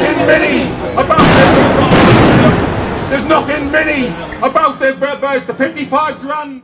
nothing mini about There's nothing mini about their about the 55 grand.